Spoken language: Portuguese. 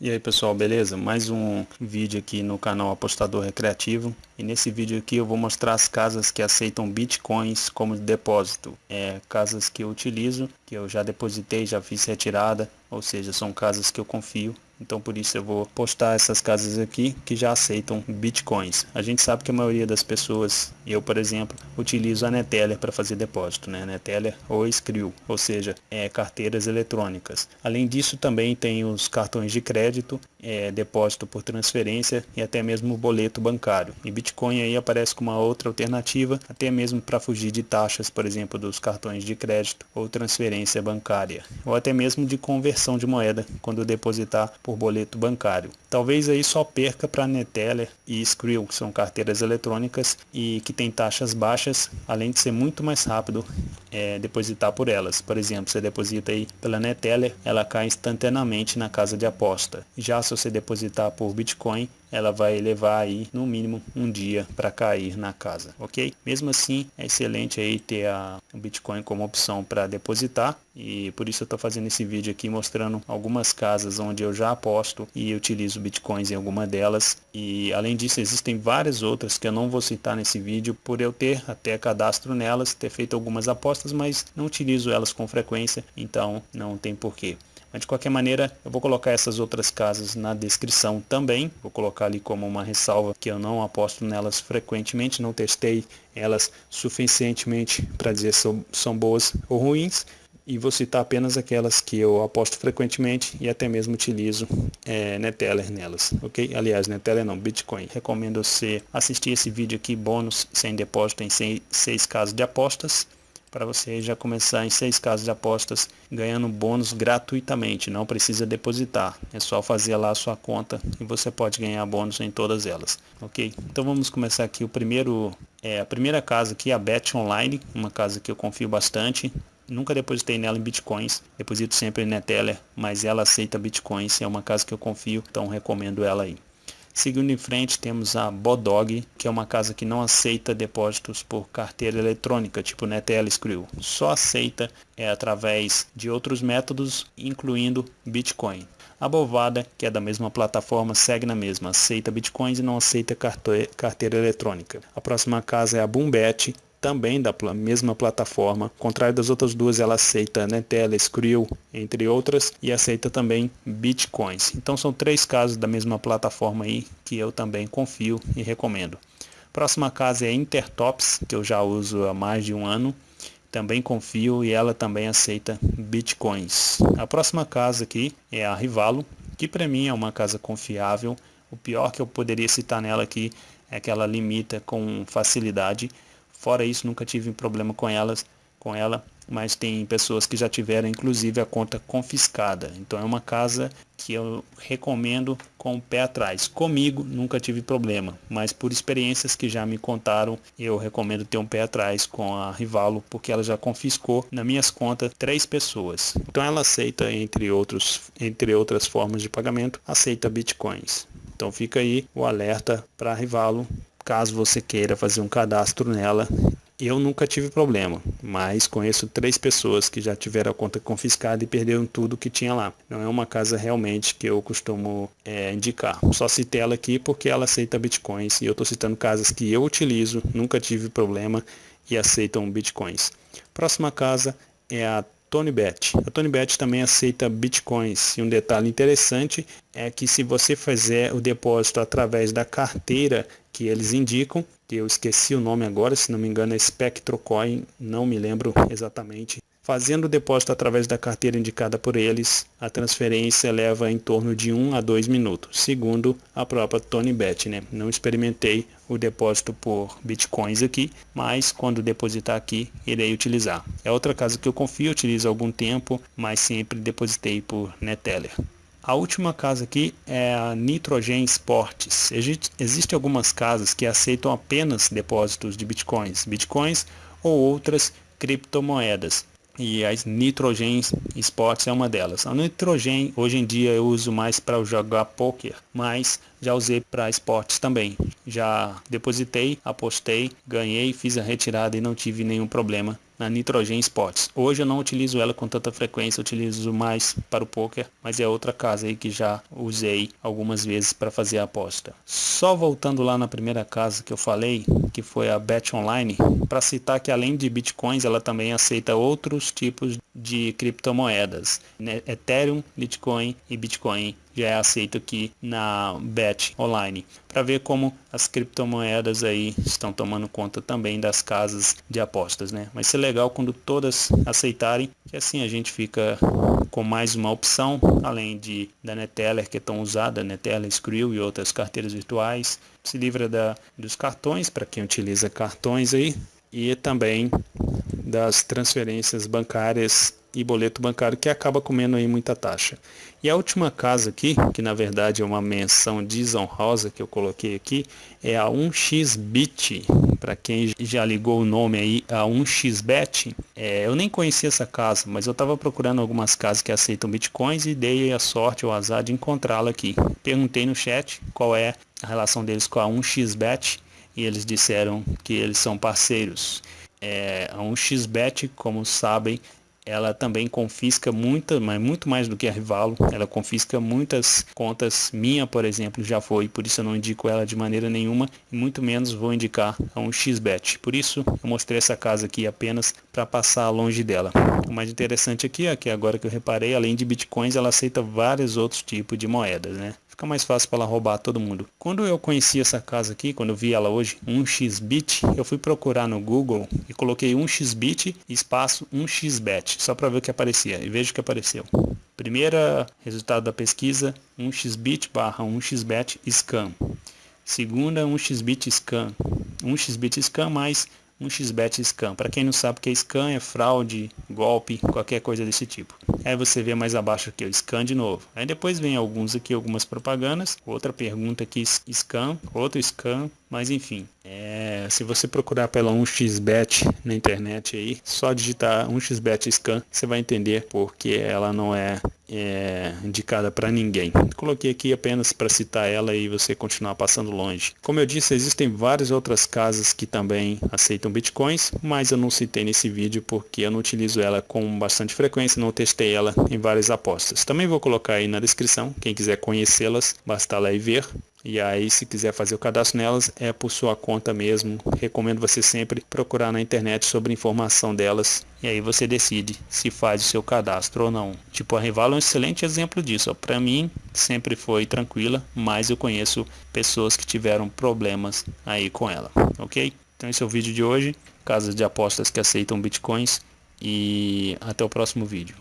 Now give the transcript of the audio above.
E aí pessoal, beleza? Mais um vídeo aqui no canal Apostador Recreativo e nesse vídeo aqui eu vou mostrar as casas que aceitam bitcoins como depósito. É, casas que eu utilizo, que eu já depositei, já fiz retirada, ou seja, são casas que eu confio então por isso eu vou postar essas casas aqui que já aceitam bitcoins. A gente sabe que a maioria das pessoas, eu por exemplo, utilizo a Neteller para fazer depósito, né? Neteller ou Skrill, ou seja, é, carteiras eletrônicas. Além disso também tem os cartões de crédito, é, depósito por transferência e até mesmo boleto bancário. E Bitcoin aí aparece como uma outra alternativa, até mesmo para fugir de taxas, por exemplo, dos cartões de crédito ou transferência bancária, ou até mesmo de conversão de moeda quando depositar por boleto bancário. Talvez aí só perca para Neteller e Skrill, que são carteiras eletrônicas e que têm taxas baixas, além de ser muito mais rápido é, depositar por elas. Por exemplo, você deposita aí pela Neteller, ela cai instantaneamente na casa de aposta. Já se você depositar por Bitcoin, ela vai levar aí no mínimo um dia para cair na casa, ok? Mesmo assim, é excelente aí ter a, Bitcoin como opção para depositar e por isso eu estou fazendo esse vídeo aqui mostrando algumas casas onde eu já aposto e utilizo Bitcoins em alguma delas e além disso existem várias outras que eu não vou citar nesse vídeo por eu ter até cadastro nelas, ter feito algumas apostas, mas não utilizo elas com frequência, então não tem porquê. Mas de qualquer maneira, eu vou colocar essas outras casas na descrição também. Vou colocar ali como uma ressalva que eu não aposto nelas frequentemente, não testei elas suficientemente para dizer se são boas ou ruins. E vou citar apenas aquelas que eu aposto frequentemente e até mesmo utilizo é, Neteller nelas, ok? Aliás, Neteller não, Bitcoin. Recomendo você assistir esse vídeo aqui, bônus sem depósito em seis casos de apostas para você já começar em seis casas de apostas ganhando bônus gratuitamente, não precisa depositar, é só fazer lá a sua conta e você pode ganhar bônus em todas elas, ok? Então vamos começar aqui o primeiro, é, a primeira casa aqui, a Bet Online, uma casa que eu confio bastante, nunca depositei nela em bitcoins, deposito sempre em Neteller, mas ela aceita bitcoins, é uma casa que eu confio, então recomendo ela aí. Seguindo em frente, temos a Bodog, que é uma casa que não aceita depósitos por carteira eletrônica, tipo Netel Skrill. Só aceita é, através de outros métodos, incluindo Bitcoin. A Bovada, que é da mesma plataforma, segue na mesma, aceita bitcoins e não aceita carteira eletrônica. A próxima casa é a Boombet, também da mesma plataforma. Ao contrário das outras duas, ela aceita Netella, Skrill, entre outras, e aceita também Bitcoins. Então são três casos da mesma plataforma aí que eu também confio e recomendo. Próxima casa é Intertops, que eu já uso há mais de um ano. Também confio e ela também aceita Bitcoins. A próxima casa aqui é a Rivalo, que para mim é uma casa confiável. O pior que eu poderia citar nela aqui é que ela limita com facilidade Fora isso, nunca tive problema com elas, com ela, mas tem pessoas que já tiveram inclusive a conta confiscada. Então é uma casa que eu recomendo com o pé atrás. Comigo nunca tive problema, mas por experiências que já me contaram, eu recomendo ter um pé atrás com a Rivalo, porque ela já confiscou na minhas contas três pessoas. Então ela aceita entre outros, entre outras formas de pagamento, aceita bitcoins. Então fica aí o alerta para Rivalo caso você queira fazer um cadastro nela. Eu nunca tive problema, mas conheço três pessoas que já tiveram a conta confiscada e perderam tudo que tinha lá. Não é uma casa realmente que eu costumo é, indicar. Só citei ela aqui porque ela aceita bitcoins e eu estou citando casas que eu utilizo, nunca tive problema e aceitam bitcoins. Próxima casa é a TonyBet. A TonyBet também aceita bitcoins e um detalhe interessante é que se você fizer o depósito através da carteira que eles indicam, que eu esqueci o nome agora, se não me engano é SpectroCoin, não me lembro exatamente. Fazendo o depósito através da carteira indicada por eles, a transferência leva em torno de 1 a 2 minutos, segundo a própria TonyBet. Né? Não experimentei o depósito por bitcoins aqui, mas quando depositar aqui, irei utilizar. É outra casa que eu confio, utilizo há algum tempo, mas sempre depositei por Neteller. A última casa aqui é a Nitrogen Sports. Existem algumas casas que aceitam apenas depósitos de bitcoins, bitcoins ou outras criptomoedas. E a Nitrogen Sports é uma delas. A Nitrogen hoje em dia eu uso mais para jogar poker, mas já usei para esportes também. Já depositei, apostei, ganhei, fiz a retirada e não tive nenhum problema na Nitrogen Sports. Hoje eu não utilizo ela com tanta frequência, utilizo mais para o poker, mas é outra casa aí que já usei algumas vezes para fazer a aposta. Só voltando lá na primeira casa que eu falei, que foi a Bet Online, para citar que além de bitcoins, ela também aceita outros tipos de criptomoedas, né? Ethereum, Bitcoin e Bitcoin já é aceito aqui na Bet Online, para ver como as criptomoedas aí estão tomando conta também das casas de apostas, né? Vai ser legal quando todas aceitarem, que assim a gente fica com mais uma opção, além de da Neteller que é tão usada, Neteller, Skrill e outras carteiras virtuais, se livra da, dos cartões para quem utiliza cartões aí e também das transferências bancárias e boleto bancário que acaba comendo aí muita taxa. E a última casa aqui, que na verdade é uma menção desonrosa que eu coloquei aqui, é a 1xBit. Para quem já ligou o nome aí a 1xBet, é, eu nem conhecia essa casa, mas eu estava procurando algumas casas que aceitam bitcoins e dei a sorte ou azar de encontrá-la aqui. Perguntei no chat qual é a relação deles com a 1xBet e eles disseram que eles são parceiros. É, a 1xBet, como sabem, ela também confisca muita, mas muito mais do que a Rivalo, ela confisca muitas contas, minha por exemplo já foi, por isso eu não indico ela de maneira nenhuma e muito menos vou indicar a um xbet. Por isso eu mostrei essa casa aqui apenas para passar longe dela. O mais interessante aqui é que agora que eu reparei, além de bitcoins, ela aceita vários outros tipos de moedas, né? Fica mais fácil para ela roubar todo mundo. Quando eu conheci essa casa aqui, quando eu vi ela hoje, 1xbit, eu fui procurar no Google e coloquei 1xbit espaço 1xbet, só para ver o que aparecia, e vejo que apareceu. Primeira resultado da pesquisa, 1xbit barra 1xbet scan. Segunda, 1xbit scan. 1xbit scan mais um xbet scam. Para quem não sabe o que é scam, é fraude, golpe, qualquer coisa desse tipo. Aí você vê mais abaixo aqui, o scan de novo. Aí depois vem alguns aqui, algumas propagandas. Outra pergunta aqui, scam, outro scam, mas enfim, se você procurar pela 1xbet na internet aí, só digitar 1xbet scan, você vai entender porque ela não é, é indicada para ninguém. Coloquei aqui apenas para citar ela e você continuar passando longe. Como eu disse, existem várias outras casas que também aceitam bitcoins, mas eu não citei nesse vídeo porque eu não utilizo ela com bastante frequência, não testei ela em várias apostas. Também vou colocar aí na descrição, quem quiser conhecê-las, basta lá e ver. E aí, se quiser fazer o cadastro nelas, é por sua conta mesmo. Recomendo você sempre procurar na internet sobre informação delas. E aí você decide se faz o seu cadastro ou não. Tipo, a Rival é um excelente exemplo disso. Para mim, sempre foi tranquila, mas eu conheço pessoas que tiveram problemas aí com ela. Ok? Então esse é o vídeo de hoje. Casas de apostas que aceitam bitcoins. E até o próximo vídeo.